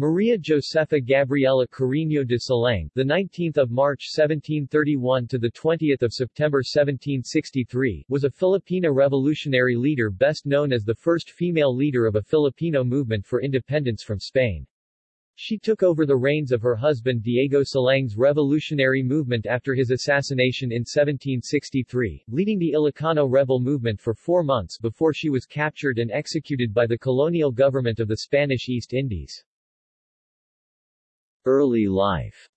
Maria Josefa Gabriela Carreño de Silang, the 19th of March 1731 to the 20th of September 1763, was a Filipina revolutionary leader best known as the first female leader of a Filipino movement for independence from Spain. She took over the reins of her husband Diego Silang's revolutionary movement after his assassination in 1763, leading the Ilocano rebel movement for four months before she was captured and executed by the colonial government of the Spanish East Indies. Early life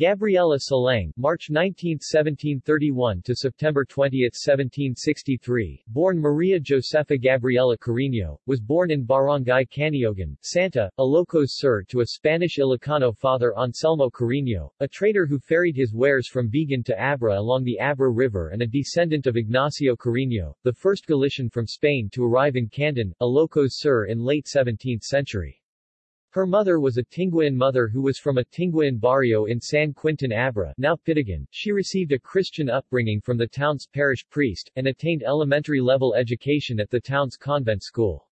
Gabriela Silang, March 19, 1731 to September 20, 1763, born Maria Josefa Gabriela Carino, was born in Barangay Caniogan, Santa, Ilocos Sur to a Spanish Ilocano father Anselmo Carino, a trader who ferried his wares from Vigan to Abra along the Abra River and a descendant of Ignacio Carino, the first Galician from Spain to arrive in Candon, Ilocos Sur in late 17th century. Her mother was a Tinguian mother who was from a Tinguian barrio in San Quintin Abra now Pidigan. She received a Christian upbringing from the town's parish priest, and attained elementary-level education at the town's convent school.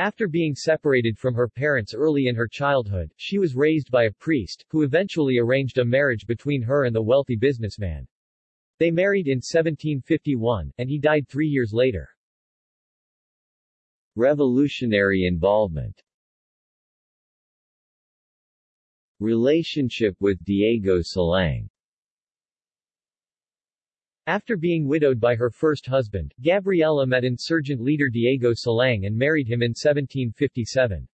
After being separated from her parents early in her childhood, she was raised by a priest, who eventually arranged a marriage between her and the wealthy businessman. They married in 1751, and he died three years later. Revolutionary involvement Relationship with Diego Silang After being widowed by her first husband, Gabriela met insurgent leader Diego Salang and married him in 1757.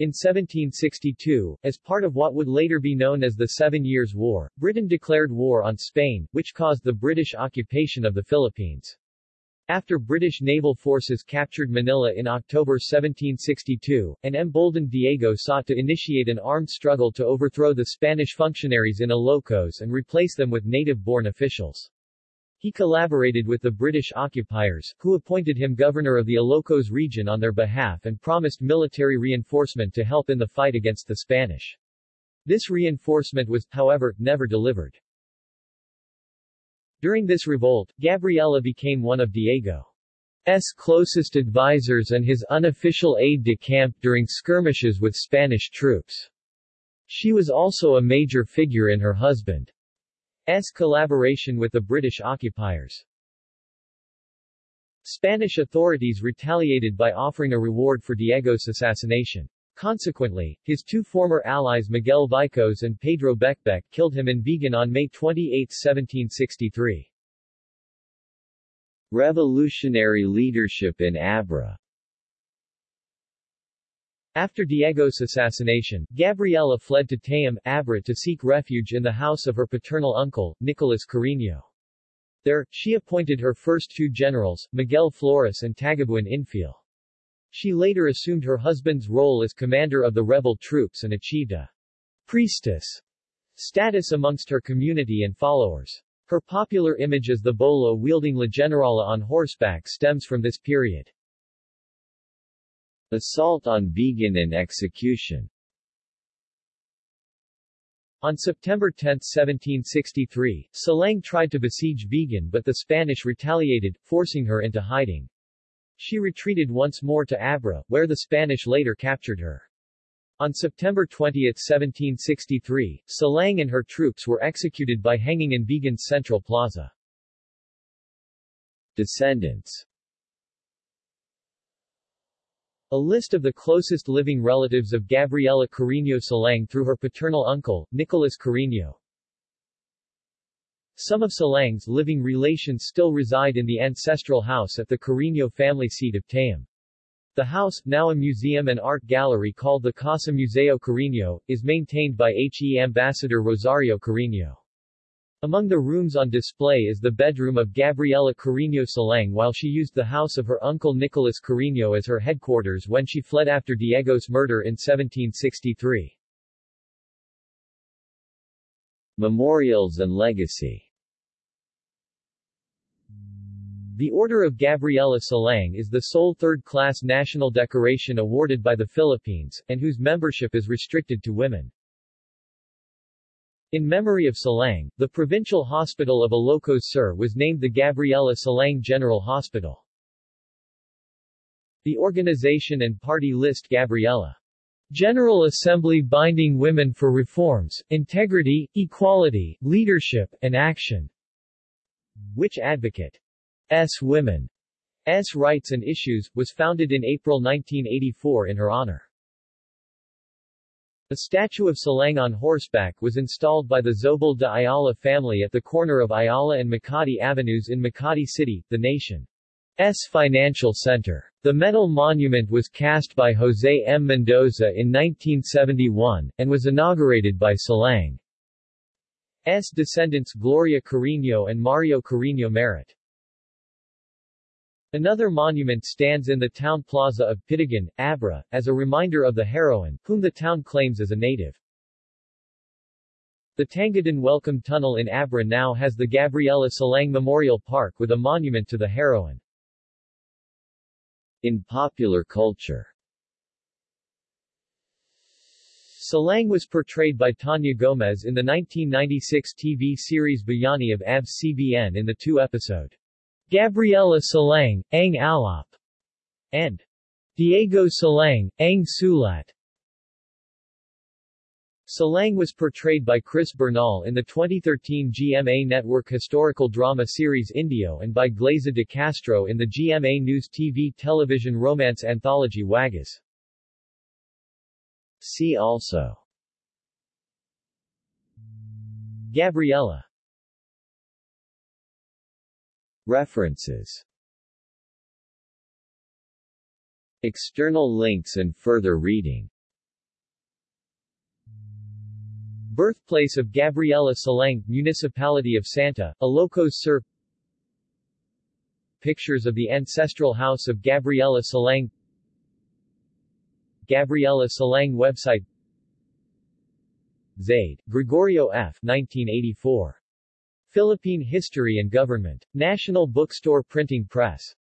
In 1762, as part of what would later be known as the Seven Years' War, Britain declared war on Spain, which caused the British occupation of the Philippines. After British naval forces captured Manila in October 1762, an emboldened Diego sought to initiate an armed struggle to overthrow the Spanish functionaries in Ilocos and replace them with native-born officials. He collaborated with the British occupiers, who appointed him governor of the Ilocos region on their behalf and promised military reinforcement to help in the fight against the Spanish. This reinforcement was, however, never delivered. During this revolt, Gabriela became one of Diego's closest advisors and his unofficial aide-de-camp during skirmishes with Spanish troops. She was also a major figure in her husband's collaboration with the British occupiers. Spanish authorities retaliated by offering a reward for Diego's assassination. Consequently, his two former allies Miguel Vicos and Pedro Becbec killed him in Vigan on May 28, 1763. Revolutionary leadership in Abra After Diego's assassination, Gabriela fled to Tayum, Abra to seek refuge in the house of her paternal uncle, Nicolas Carreño. There, she appointed her first two generals, Miguel Flores and Tagabuan Infiel. She later assumed her husband's role as commander of the rebel troops and achieved a priestess status amongst her community and followers. Her popular image as the bolo wielding La Generala on horseback stems from this period. Assault on Vigan and execution On September 10, 1763, Silang tried to besiege Vigan but the Spanish retaliated, forcing her into hiding. She retreated once more to Abra, where the Spanish later captured her. On September 20, 1763, Silang and her troops were executed by hanging in Vigan's Central Plaza. Descendants A list of the closest living relatives of Gabriela Carreño Silang through her paternal uncle, Nicolas Carreño. Some of Silang's living relations still reside in the ancestral house at the Carreño family seat of Tayum. The house, now a museum and art gallery called the Casa Museo Carreño, is maintained by HE Ambassador Rosario Carreño. Among the rooms on display is the bedroom of Gabriela Carreño Silang while she used the house of her uncle Nicolas Carreño as her headquarters when she fled after Diego's murder in 1763. Memorials and legacy The Order of Gabriela Silang is the sole third-class national decoration awarded by the Philippines, and whose membership is restricted to women. In memory of Silang, the provincial hospital of Ilocos Sur was named the Gabriela Silang General Hospital. The organization and party list Gabriela. General Assembly binding women for reforms, integrity, equality, leadership, and action, which advocate S. Women's Rights and Issues, was founded in April 1984 in her honor. A statue of Silang on horseback was installed by the Zobel de Ayala family at the corner of Ayala and Makati Avenues in Makati City, the nation's financial center. The metal monument was cast by Jose M. Mendoza in 1971, and was inaugurated by Silang's descendants Gloria Carino and Mario Carino Merit. Another monument stands in the town plaza of Pidigan, Abra, as a reminder of the heroine, whom the town claims as a native. The Tangadan Welcome Tunnel in Abra now has the Gabriela Silang Memorial Park with a monument to the heroine. In popular culture Silang was portrayed by Tanya Gomez in the 1996 TV series Bayani of ABS-CBN in the two-episode Gabriela Silang, Ang Alay, and Diego Silang, Ang Sulat. Silang was portrayed by Chris Bernal in the 2013 GMA Network historical drama series Indio and by Glaiza de Castro in the GMA News TV television romance anthology Wagas. See also Gabriela References External links and further reading Birthplace of Gabriela Silang, Municipality of Santa, Ilocos Sur Pictures of the ancestral house of Gabriela Silang Gabriela Silang website Zaide, Gregorio F. 1984. Philippine History and Government. National Bookstore Printing Press.